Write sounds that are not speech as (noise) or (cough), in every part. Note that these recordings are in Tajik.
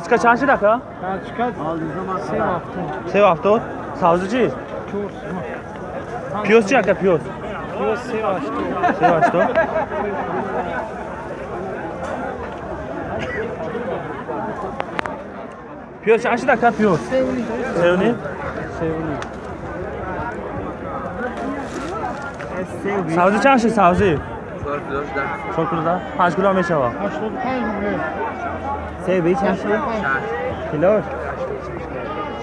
از کجا چند دکا؟ از کجا؟ سه هفته. سه هفته؟ سازو چی؟ پیوز. پیوز چی اکا پیوز؟ پیوز سه هفته. سه هفته. پیوز چند دکا پیوز؟ سه و نیم. سه و نیم. سبزی چند شد سبزی؟ چهار کیلو شده چهار کیلو ده؟ پنج کیلو هم میشه با؟ هشتاد پنج сабзи чор кило да панҷ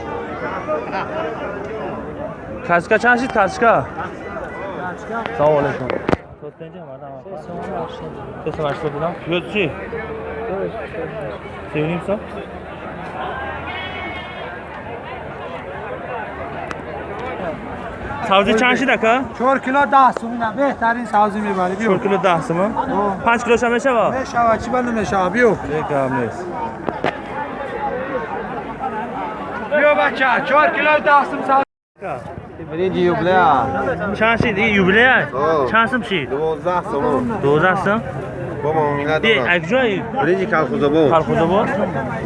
кило мешавад Ҳаштоду панҷ рубл. себи чанд шид Ҳаштоду панҷ. килош качка чанд шид качка салом алейкум сесум ҳаштод सब्जी छाँसी तक छोर किलो दह सुन बेहतरीन सब्जी में बारे छोर किलो दह सुन पाँच किलो समय से वाह मेशा अच्छी बंद मेशा बियो लेकर हमने बियो बच्चा छोर किलो दह सुन सब्जी Birinci yubilea. Şansı değil, yubilea. Şansım şey. Dozah sonu. Dozah sonu. Baba milad. Di, akjoy. Birinci kalkuza bu. Kalkuza bu.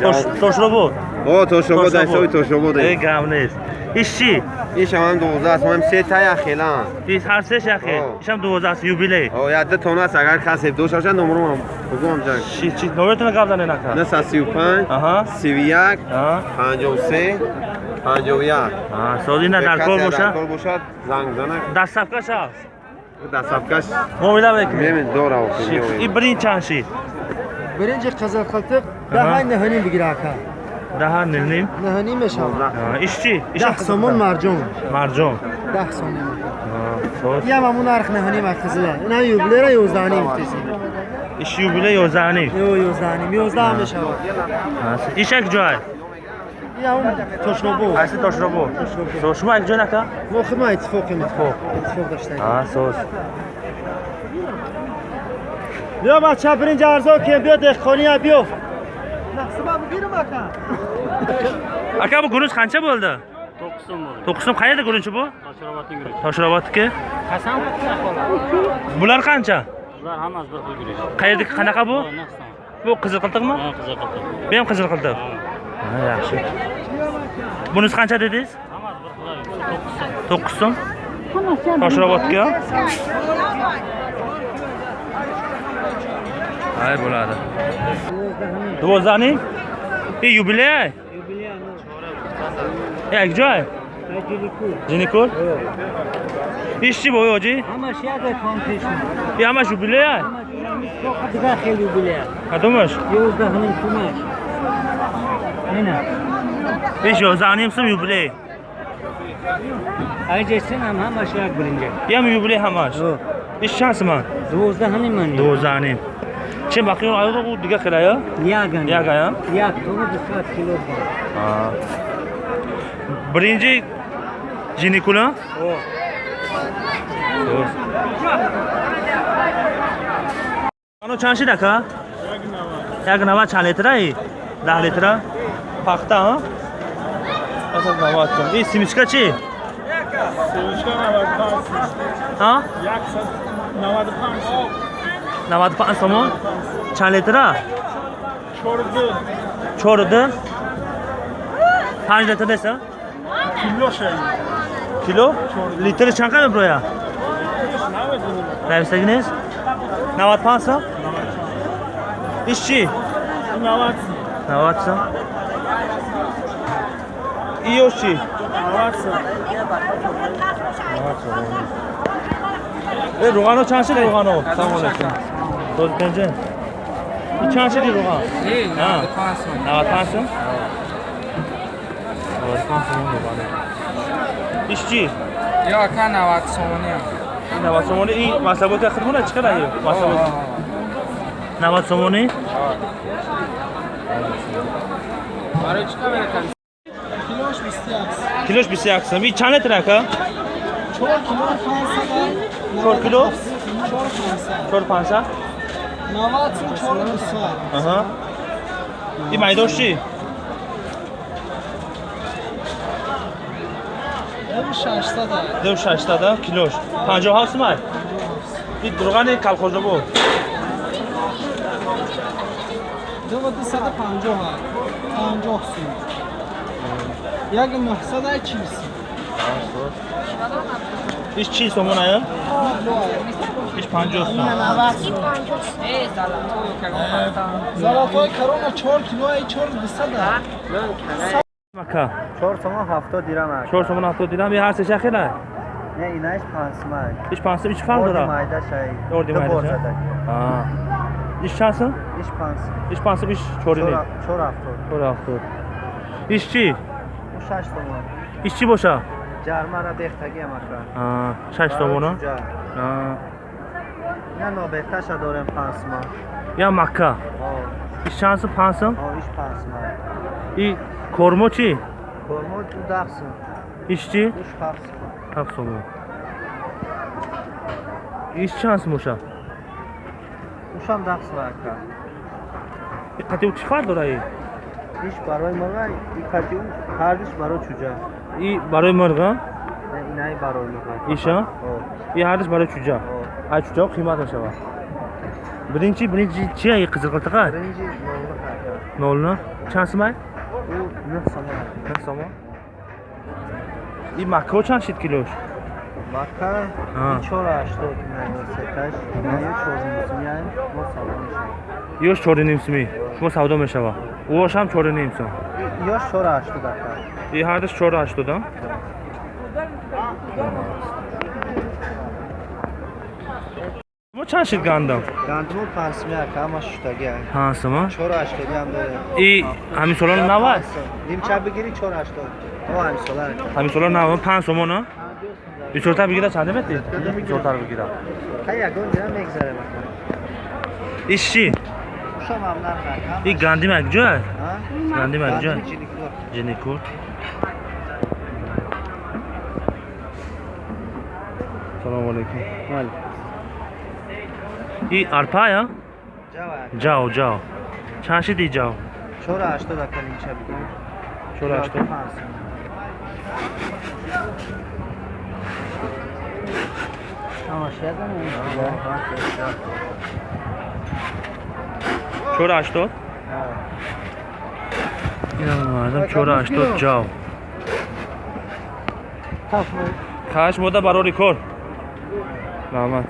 Toş, toşlo bu. O toşlo bu da, soy toşlo bu da. E gamnes. İşçi. این هم 12 است ما هم سه تا اخیلا پیش هر سه شاخه این هم 12 است یوبیلی او یاد تو است اگر کسی دو شاشه نمرم هم بگم جان چی چی نورتون قبلا نه نکن نه 35 آها 31 53 51 آها سولی نه در کار باشه در کار باشه زنگ زنه دستفکش است دستفکش مؤمنه بکن ببین دور او این برین چند شید برنج قزلقلتق ده های نهنی بگیره کن ده نیم نه نیم شود ایش چی؟ ده سومون مرجان مرجان ده سومون یا همون نرخ نه نیم اخزله نه یوبله را یوزده نیم ایش یوبله یوزده نیم یوزده نیم یوزده هم شود ایش یک جای یا اون تشنبو اصل تشنبو تشنبو شما یک جای نکه؟ ما خب ما اتفاقی اتفاق اتفاق داشتیم آه سوس بیا بچه برینج ارزا که بیا دهخانی بیا (laughs) Aka bu guruch qancha bo'ldi? 9 so'm bo'ldi. 9 so'm qayerda guruchi bu? Tashrobotning guruch. Toshrobodniki. Qasam Bular qancha? Ular hammasi bir xil guruch. Qayerda qanaqa bu? Bu qizil qiltiqmi? Ha, qiziq qildi. Bu ham qizil qiltiq. Ha, yaxshi. Bunisi qancha dedingiz? Hammasi bir xil. 9 so'm. 9 so'm. Toshrobodga. ай bo'ladi dovozdaning и юбилей юбилей я где Jinikul? İşçi boyu hoci? Ama şey de. Ya ama jubileye? Ama çok da şey hel jubileye. Ha domaş? Yavuz da hanım kumaş. Nena. İş o zanim sım jubileye. Aycesin ama ama şey bilince. Ya oh. mı jubileye hamaş? İş şansım ha. Yavuz da hanım mı? Yavuz da hanım. Чем бақиён аяқ у дига хелая? Яган. Яган. Як, тону 20 кило. А. Бринджи Jinikula? Oh. Oh. Ano çan şey daka? Yak nava çan litre iyi. Dah litre. Pakta ha? Asıl nava çan. İyi simiçka çi? Simiçka nava çan. Ha? Yak nava çan. 95 5 сомон чанд литра 4 4 5 литра деса кило кило литри чанд қадам броя 98 нест 95 сом ишчи 90 90 сом иёшчи 90 сом 90 сом э руғано чанд шид руғано? Салом алайкум дод пенҷе. Чанд шиди руған навад панҷ сум. Навад панҷ сум? Руғано. Иш чи ё ка навад сомони навад сомони и масаботи хидмона чӣ қадар масабот навад сомони барои чӣ камера килош бисту як килош бисту як сум и чанд литр ака چهار 4 پانصد 500 نوت سون چهار بیست آها این میداش چی؟ دو ششصد دو 600 کیلوش 57 سوم این روغن کلخوزه بود دو و دو صد و پنجاه هست پنجاه سوم یک نهصد ایش چی سومون آیا؟ ایش پنجاه سوم زلاتای کرونا چهار کیلو ای چهار بسده مکه چهار سومون هفته دیرم هست چهار سومون هفته دیرم یه هر سه شخیل هست نه اینایش پنج سومون ایش پنج سومون ایش فرق داره؟ اردی مایده شایی اردی مایده شایی ایش چند سوم؟ ایش پنج سومون ایش پنج سومون ایش چهاری نیم چهار هفته چهار هفته ایش چی؟ شش سومون ایش چی باشه؟ Аа, шаш сомона Аа. не нобехташа дорем пансма я макка иш чанд сом панҷ сом иш пансма и кормо чӣ кормо ду дахсм иш чӣ душ ҳафсм ҳафт сомон иш чанд сом боша ушам дахсм ака и қатиу чӣ фарқ дора и иш барои мага икати ҳардиш барои чуҷа и барои марға не инай барои мага иша? И ҳардиш барои чуҷа? Ай чуҷао қимат мешавад биринчи биринчи чи ай қизилқилтақа биринҷи нолла ака нолна чанд сом ай ӯ нӯҳ сома нах сомо и маккао чанд шид килош? Мака А. чор ҳаштод сеташ. Ёш чори ним сумӣ шумо савдо мешавад уошам чори ним сум ё чор ҳаштод ака и ҳардаш чору ҳаштода мо чанд шид гандам? Гандумо пансмия ака ҳама шуштаги аст панҷ сома чор ҳаштодиам дорем и ҳамисолон навад нимча бигири чор ҳаштод о ҳамисола ака ҳамисолон навад. Панҷ сомона? Бисёртар бигира чанде мети бисёртар бигира ка ягон дирам мегзарем ака иш чӣ कुसम ये गांधी मैग जो है गांधी मैग जो है जिनीकोट सलामकुम arpa ya? Cao, cao. Çarşı değil cao. Çora açtı da kalın çabuk. Çora açtı. Ama şeyden mi? Чору ҳаштод мардам чору ҳаштод ҷав каш мода барори кор. Раҳмат